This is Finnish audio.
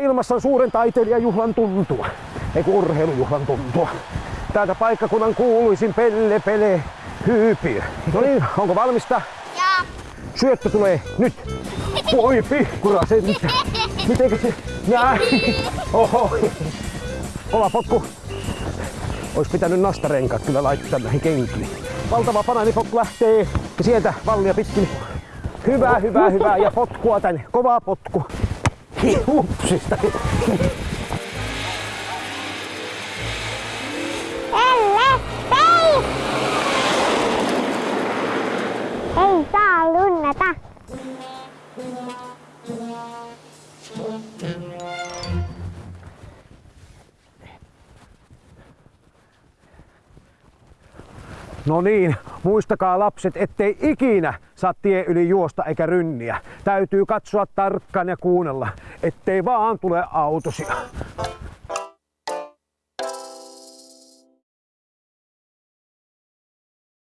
Ilmassa on suuren taiteilijajuhlan tuntua, eiku urheilujuhlan tuntua. Täältä paikkakunnan kuuluisin Pelle Pele Hyypiö. No niin, onko valmista? Ja Syöttö tulee nyt. Voi nyt. Mitenkä se? Näin. Oho. Kova potku. Ois pitänyt nastarenkaat kyllä laittaa näihin kenkiin. Valtava banaanipotku lähtee ja sieltä vallia pitkin. Hyvä, hyvä, hyvä ja potkua tänne. Kova potku. Upsista. Älä päin! Ei saa lunnata. No niin, muistakaa lapset, ettei ikinä saa tie yli juosta eikä rynniä. Täytyy katsoa tarkkaan ja kuunnella, ettei vaan tule autosia.